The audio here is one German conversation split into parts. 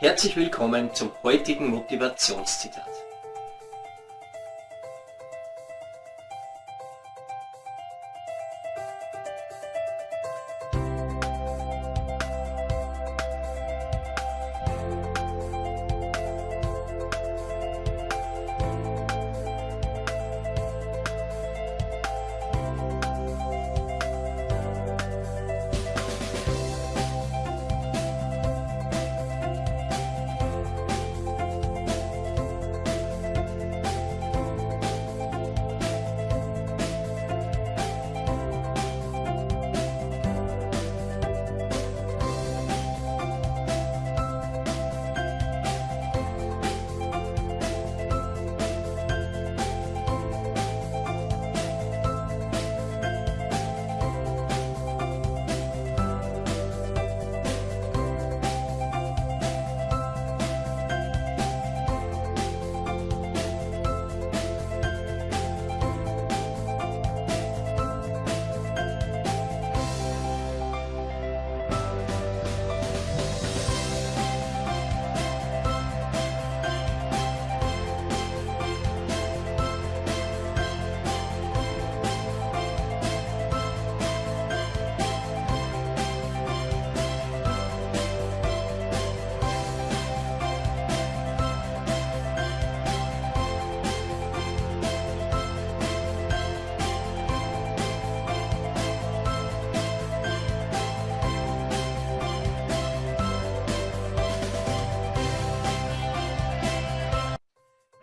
Herzlich willkommen zum heutigen Motivationszitat.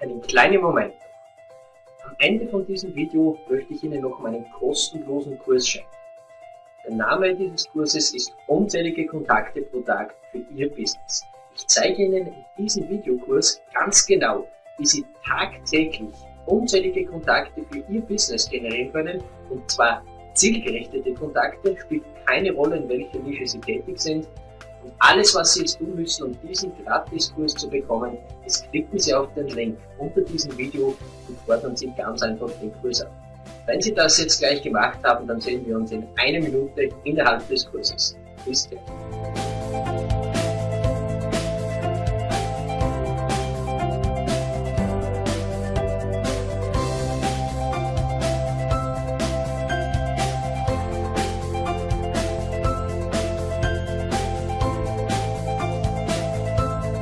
Einen kleinen Moment. Am Ende von diesem Video möchte ich Ihnen noch meinen kostenlosen Kurs schenken. Der Name dieses Kurses ist Unzählige Kontakte pro Tag für Ihr Business. Ich zeige Ihnen in diesem Videokurs ganz genau, wie Sie tagtäglich unzählige Kontakte für Ihr Business generieren können und zwar zielgerichtete Kontakte, spielt keine Rolle in welcher Nische Sie tätig sind, und alles, was Sie jetzt tun müssen, um diesen Gratiskurs zu bekommen, ist klicken Sie auf den Link unter diesem Video und fordern Sie ganz einfach den Kurs ab. Wenn Sie das jetzt gleich gemacht haben, dann sehen wir uns in einer Minute innerhalb des Kurses. Bis gleich.